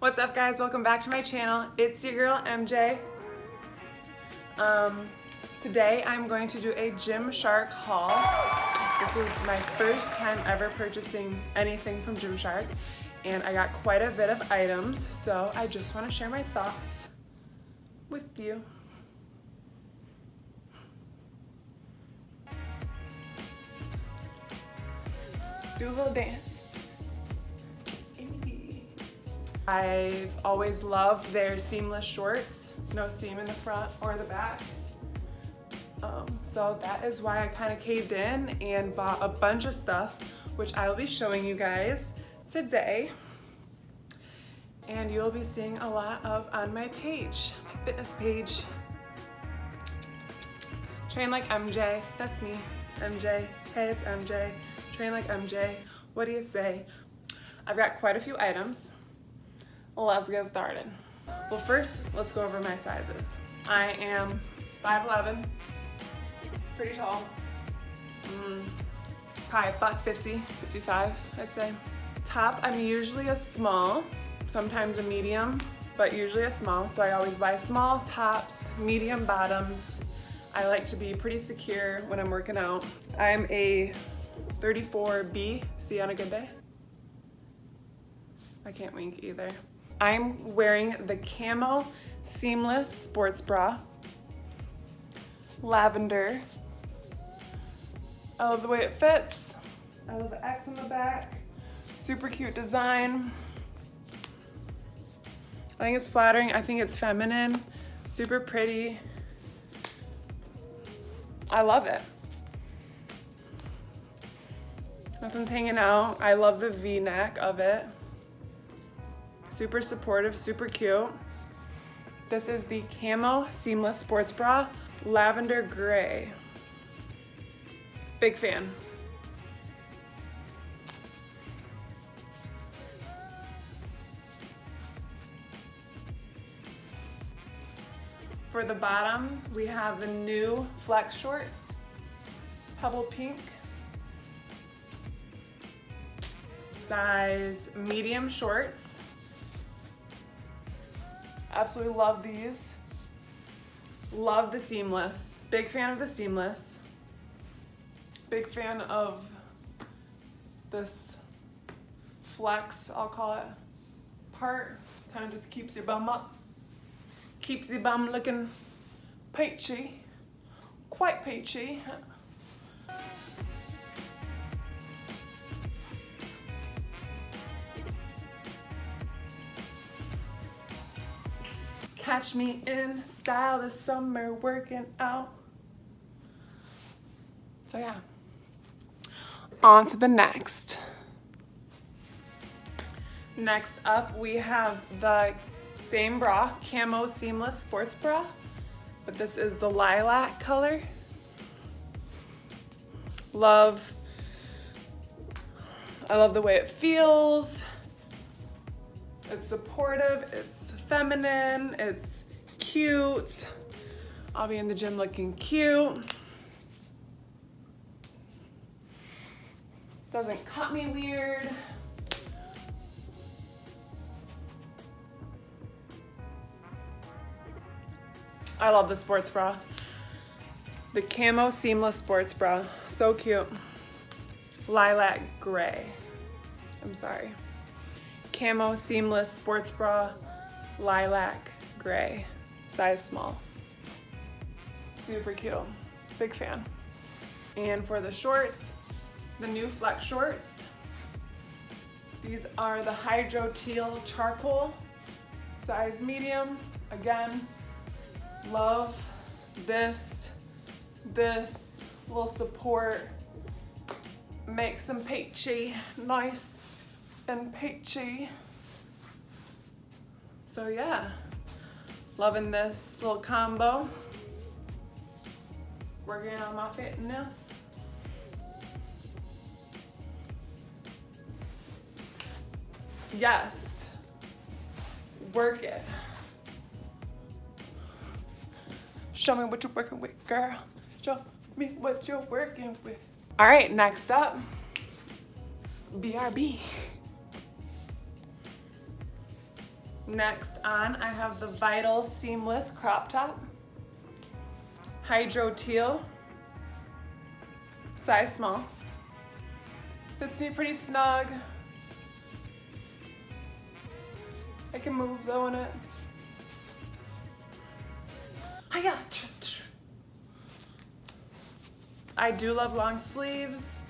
What's up guys? Welcome back to my channel. It's your girl MJ. Um, today I'm going to do a Gymshark haul. This was my first time ever purchasing anything from Gymshark and I got quite a bit of items so I just want to share my thoughts with you. Do a little dance. I've always loved their seamless shorts, no seam in the front or the back. Um, so that is why I kind of caved in and bought a bunch of stuff, which I will be showing you guys today. And you'll be seeing a lot of on my page, my fitness page. Train like MJ, that's me, MJ. Hey, it's MJ. Train like MJ. What do you say? I've got quite a few items. Let's get started. Well, first, let's go over my sizes. I am 5'11", pretty tall, mm, probably buck 50, 55, I'd say. Top, I'm usually a small, sometimes a medium, but usually a small, so I always buy small tops, medium bottoms. I like to be pretty secure when I'm working out. I'm a 34B, see you on a good day? I can't wink either. I'm wearing the Camo Seamless Sports Bra. Lavender. I love the way it fits. I love the X in the back. Super cute design. I think it's flattering. I think it's feminine. Super pretty. I love it. Nothing's hanging out. I love the V-neck of it. Super supportive, super cute. This is the Camo Seamless Sports Bra, Lavender Gray. Big fan. For the bottom, we have the new flex shorts, Pebble Pink. Size medium shorts. Absolutely love these. Love the seamless. Big fan of the seamless. Big fan of this flex, I'll call it, part. Kind of just keeps your bum up. Keeps your bum looking peachy. Quite peachy. Catch me in style this summer working out. So yeah, on to the next. Next up, we have the same bra, Camo Seamless Sports Bra, but this is the lilac color. Love, I love the way it feels. It's supportive, it's feminine, it's cute. I'll be in the gym looking cute. Doesn't cut me weird. I love the sports bra. The Camo Seamless Sports Bra, so cute. Lilac gray, I'm sorry. Camo Seamless Sports Bra, Lilac Gray, size small. Super cute, big fan. And for the shorts, the new flex shorts. These are the Hydro Teal Charcoal, size medium. Again, love this. This will support, make some peachy, nice and peachy. So yeah, loving this little combo. Working on my fitness. Yes, work it. Show me what you're working with, girl. Show me what you're working with. All right, next up, BRB. Next on, I have the Vital Seamless Crop Top. Hydro Teal, size small. Fits me pretty snug. I can move though in it. Hiya! I do love long sleeves.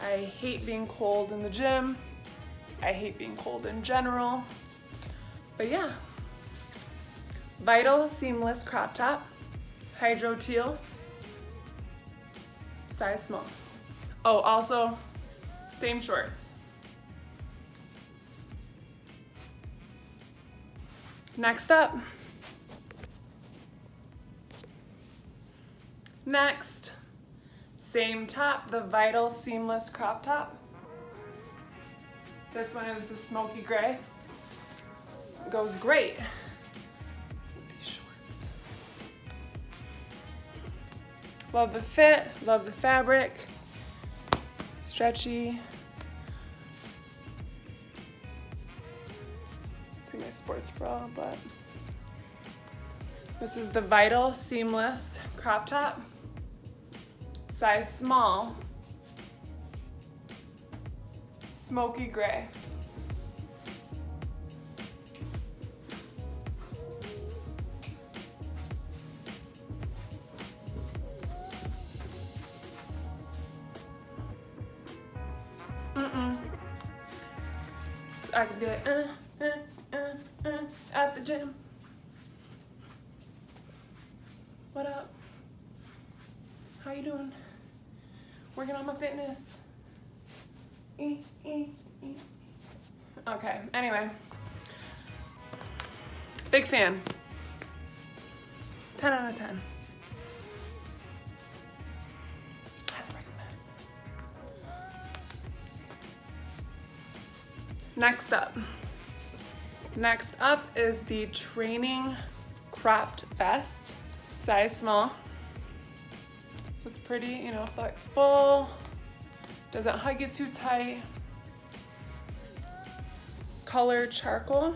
I hate being cold in the gym. I hate being cold in general. But yeah, Vital Seamless Crop Top, Hydro Teal, size small. Oh, also, same shorts. Next up. Next, same top, the Vital Seamless Crop Top. This one is the smoky gray. Goes great. Love the fit, love the fabric, stretchy. See my sports bra, but this is the Vital Seamless Crop Top size small, smoky gray. I could be like, uh, uh, uh, uh, at the gym. What up? How you doing? working on my fitness. Okay, anyway. Big fan. 10 out of 10. Next up. Next up is the training cropped vest, size small It's pretty, you know, flexible. Doesn't hug you too tight. Color charcoal.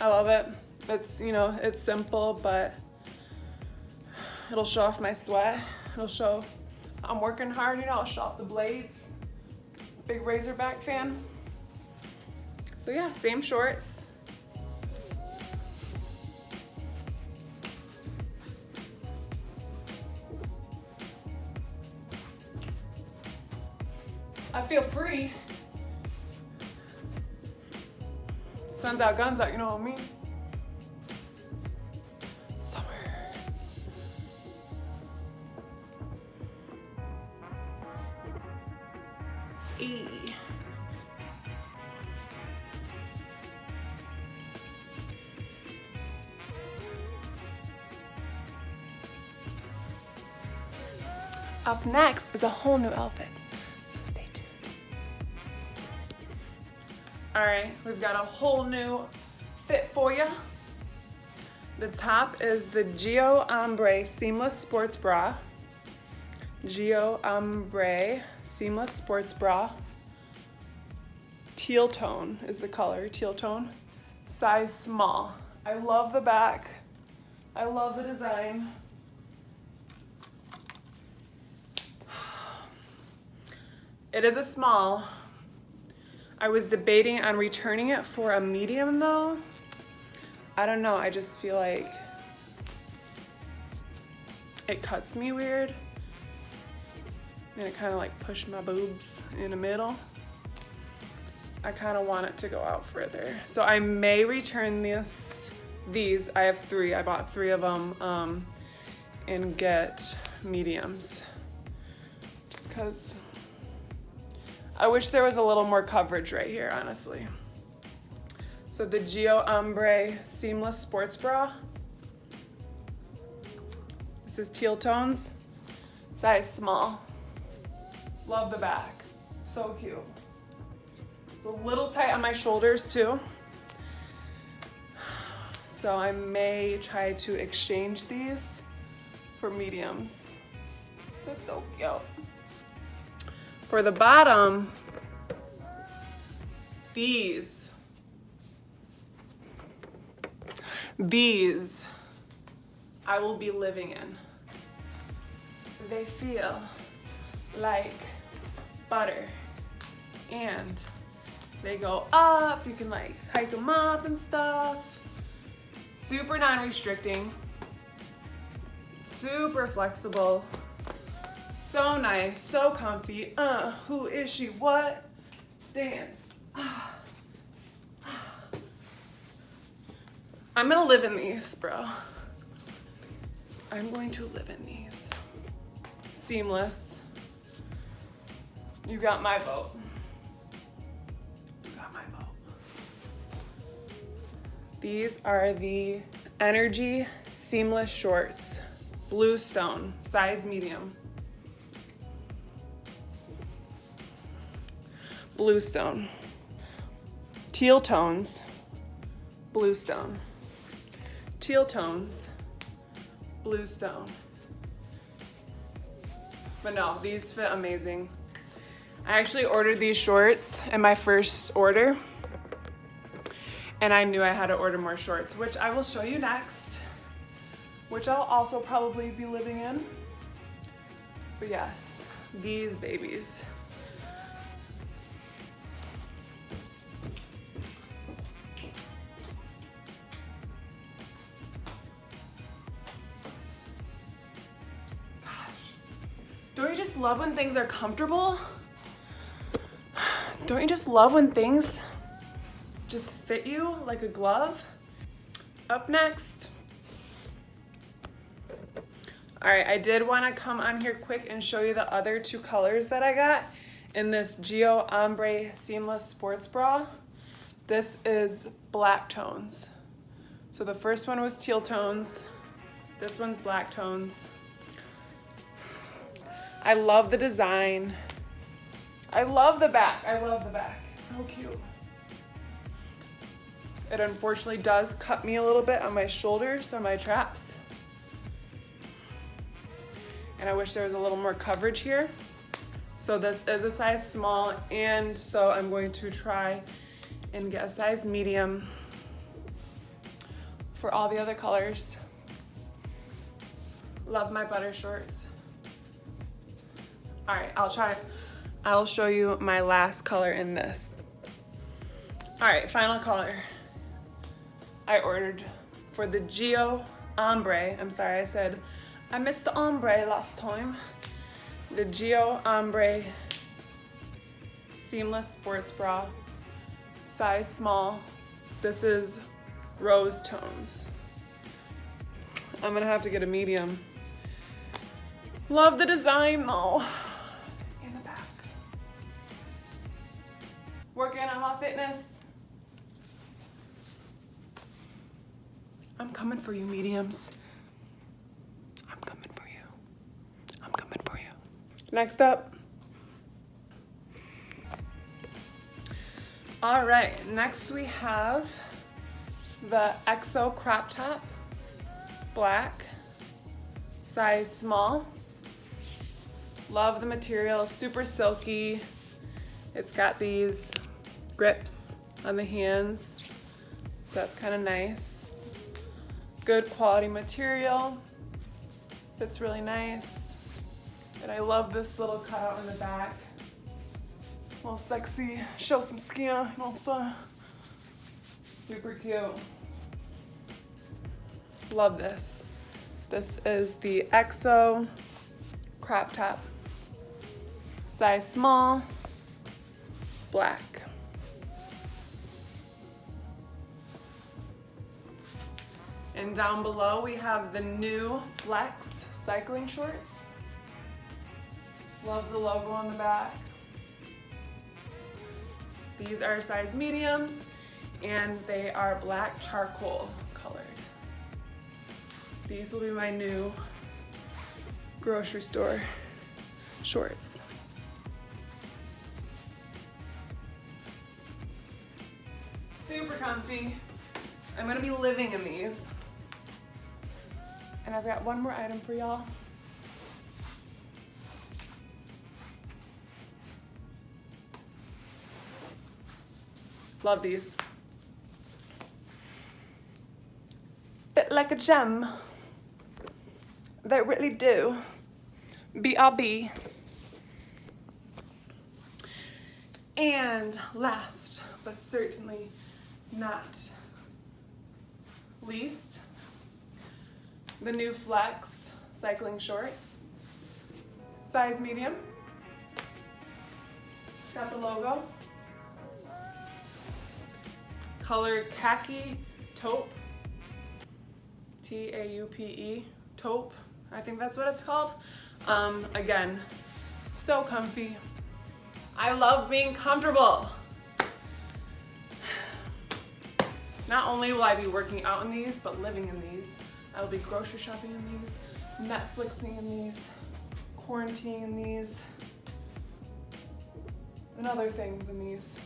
I love it. It's, you know, it's simple, but it'll show off my sweat. It'll show I'm working hard, you know, I'll show off the blades. Big Razorback fan. So yeah, same shorts. I feel free. Sun's out, guns out, you know what I mean? E. Up next is a whole new outfit. So stay tuned. All right, we've got a whole new fit for you. The top is the Geo Ombre Seamless Sports Bra. Geo Ombre Seamless Sports Bra. Teal tone is the color, teal tone. Size small. I love the back. I love the design. It is a small, I was debating on returning it for a medium though. I don't know, I just feel like it cuts me weird. And it kind of like pushed my boobs in the middle. I kind of want it to go out further. So I may return this, these, I have three, I bought three of them, um, and get mediums. Just cause I wish there was a little more coverage right here, honestly. So the Geo Ombre Seamless Sports Bra. This is teal tones, size small. Love the back, so cute. It's a little tight on my shoulders too. So I may try to exchange these for mediums. That's so cute. For the bottom, these. These I will be living in. They feel like butter and they go up. You can like hike them up and stuff. Super non-restricting, super flexible, so nice, so comfy. Uh, who is she? What? Dance. I'm gonna live in these, bro. I'm going to live in these. Seamless. You got my vote. You got my vote. These are the Energy Seamless Shorts. Bluestone, size medium. Bluestone. Teal tones, bluestone. Teal tones, bluestone. But no, these fit amazing. I actually ordered these shorts in my first order and I knew I had to order more shorts, which I will show you next, which I'll also probably be living in. But yes, these babies. Love when things are comfortable? Don't you just love when things just fit you like a glove? Up next. All right, I did wanna come on here quick and show you the other two colors that I got in this Geo Ombre Seamless Sports Bra. This is black tones. So the first one was teal tones. This one's black tones. I love the design. I love the back. I love the back. So cute. It unfortunately does cut me a little bit on my shoulders, on my traps. And I wish there was a little more coverage here. So this is a size small and so I'm going to try and get a size medium for all the other colors. Love my butter shorts. All right, I'll try. I'll show you my last color in this. All right, final color. I ordered for the Geo Ombre. I'm sorry, I said I missed the ombre last time. The Geo Ombre Seamless Sports Bra, size small. This is rose tones. I'm gonna have to get a medium. Love the design though. Fitness. I'm coming for you, mediums. I'm coming for you. I'm coming for you. Next up. All right, next we have the EXO crop top, black, size small. Love the material, super silky. It's got these grips on the hands, so that's kind of nice. Good quality material, fits really nice. And I love this little cutout in the back. A little sexy, show some skin also super cute. Love this. This is the EXO crop top, size small, black. And down below we have the new Flex cycling shorts. Love the logo on the back. These are size mediums and they are black charcoal colored. These will be my new grocery store shorts. Super comfy. I'm gonna be living in these. And I've got one more item for y'all. Love these. fit like a gem. They really do. BRB. And last, but certainly not least, the new Flex cycling shorts. Size medium. Got the logo. Color khaki taupe. T-A-U-P-E, taupe. I think that's what it's called. Um, again, so comfy. I love being comfortable. Not only will I be working out in these, but living in these. I will be grocery shopping in these, Netflixing in these, quarantining in these, and other things in these.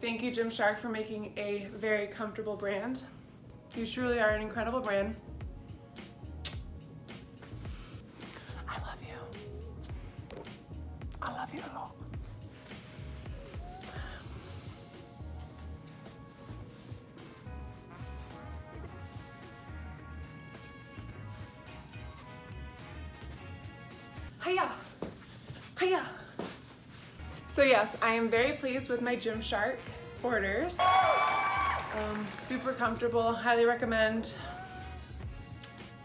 Thank you Gymshark for making a very comfortable brand. You truly are an incredible brand. Hiya! Hiya! So yes, I am very pleased with my Gymshark orders. Um, super comfortable, highly recommend.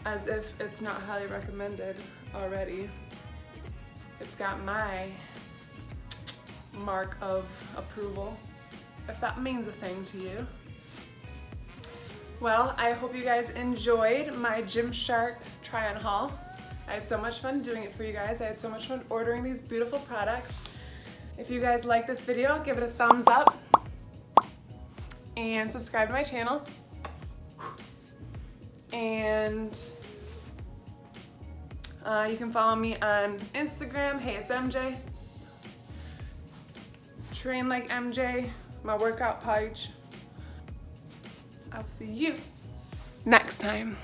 As if it's not highly recommended already. It's got my mark of approval, if that means a thing to you. Well, I hope you guys enjoyed my Gymshark try-on haul. I had so much fun doing it for you guys. I had so much fun ordering these beautiful products. If you guys like this video, give it a thumbs up and subscribe to my channel. And uh, you can follow me on Instagram, hey it's MJ. Train like MJ, my workout page. I'll see you next time.